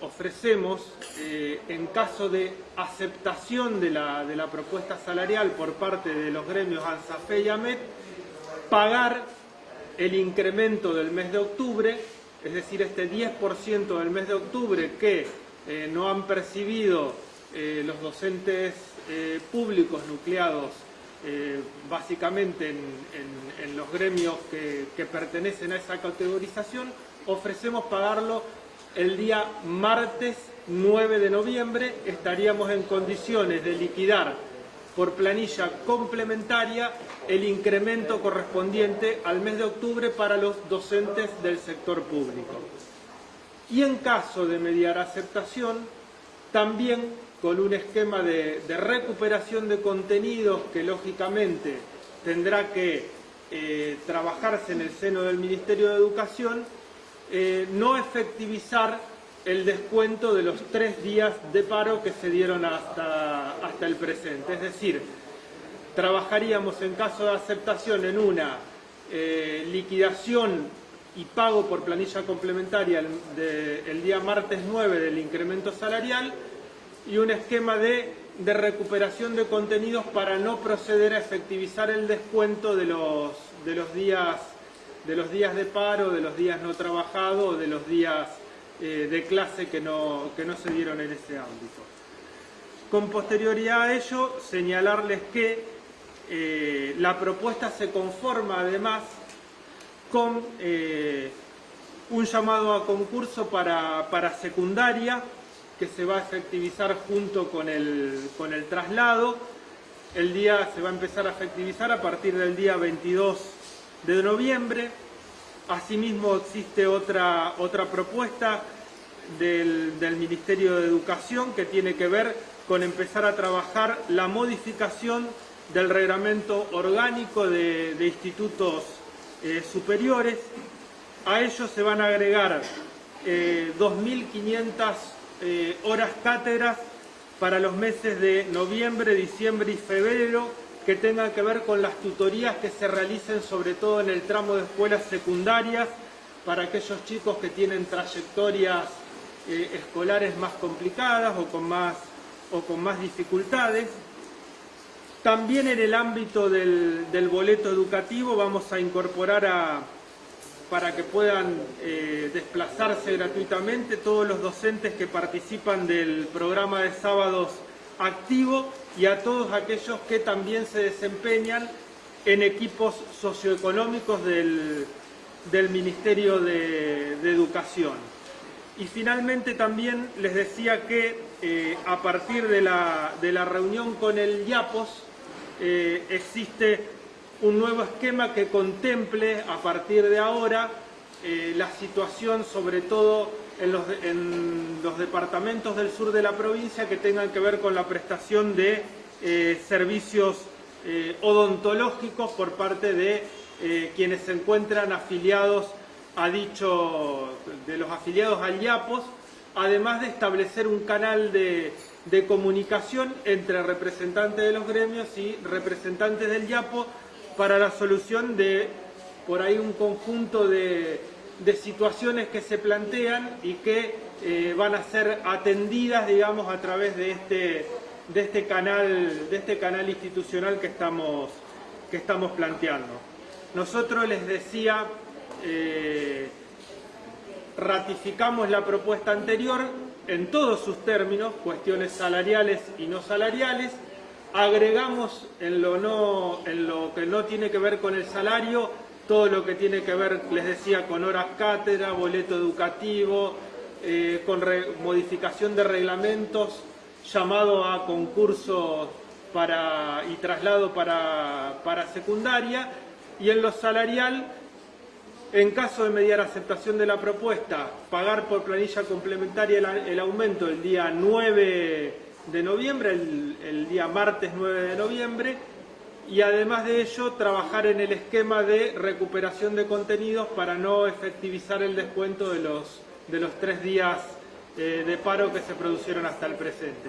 ofrecemos, eh, en caso de aceptación de la, de la, propuesta salarial por parte de los gremios ANSAFE y AMET, pagar el incremento del mes de octubre, es decir, este 10% del mes de octubre que eh, no han percibido eh, los docentes públicos nucleados básicamente en, en, en, los gremios que, que pertenecen a esa categorización, ofrecemos pagarlo el día martes 9 de noviembre, estaríamos en condiciones de liquidar por planilla complementaria el incremento correspondiente al mes de octubre para los docentes del sector público. Y en caso de mediar aceptación, también con un esquema de, recuperación de contenidos que lógicamente tendrá que eh, trabajarse en el seno del Ministerio de Educación, eh, no efectivizar el descuento de los tres días de paro que se dieron hasta, hasta el presente. Es decir, trabajaríamos en caso de aceptación en una eh, liquidación y pago por planilla complementaria el, día martes 9 del incremento salarial y un esquema de, de, recuperación de contenidos para no proceder a efectivizar el descuento de los, de los días de los días de paro, de los días no trabajados, de los días eh, de clase que no, que no se dieron en ese ámbito. Con posterioridad a ello, señalarles que eh, la propuesta se conforma además con eh, un llamado a concurso para, para, secundaria que se va a efectivizar junto con el, con el traslado. El día se va a empezar a efectivizar a partir del día 22 de noviembre. Asimismo existe otra, otra propuesta del, del, Ministerio de Educación que tiene que ver con empezar a trabajar la modificación del reglamento orgánico de, de institutos eh, superiores. A ellos se van a agregar eh, 2.500 eh, horas cátedras para los meses de noviembre, diciembre y febrero que tengan que ver con las tutorías que se realicen sobre todo en el tramo de escuelas secundarias para aquellos chicos que tienen trayectorias eh, escolares más complicadas o con más, o con más dificultades. También en el ámbito del, boleto educativo vamos a incorporar a, para que puedan eh, desplazarse gratuitamente todos los docentes que participan del programa de sábados activo y a todos aquellos que también se desempeñan en equipos socioeconómicos del, del Ministerio de, Educación. Y finalmente también les decía que eh, a partir de la, de la, reunión con el IAPOS eh, existe un nuevo esquema que contemple a partir de ahora eh, la situación sobre todo en los, en los, departamentos del sur de la provincia que tengan que ver con la prestación de eh, servicios eh, odontológicos por parte de eh, quienes se encuentran afiliados a dicho, de los afiliados al IAPOS, además de establecer un canal de, de comunicación entre representantes de los gremios y representantes del IAPO para la solución de por ahí un conjunto de, de situaciones que se plantean y que eh, van a ser atendidas, digamos, a través de este, de este, canal, de este canal institucional que estamos, que estamos planteando. Nosotros les decía, eh, ratificamos la propuesta anterior en todos sus términos, cuestiones salariales y no salariales, agregamos en lo, no, en lo que no tiene que ver con el salario todo lo que tiene que ver, les decía, con horas cátedra, boleto educativo, eh, con modificación de reglamentos, llamado a concursos para, y traslado para, para secundaria, y en lo salarial, en caso de mediar aceptación de la propuesta, pagar por planilla complementaria el, aumento el día 9 de noviembre, el día martes 9 de noviembre, y además de ello trabajar en el esquema de recuperación de contenidos para no efectivizar el descuento de los, de los tres días eh, de paro que se produjeron hasta el presente.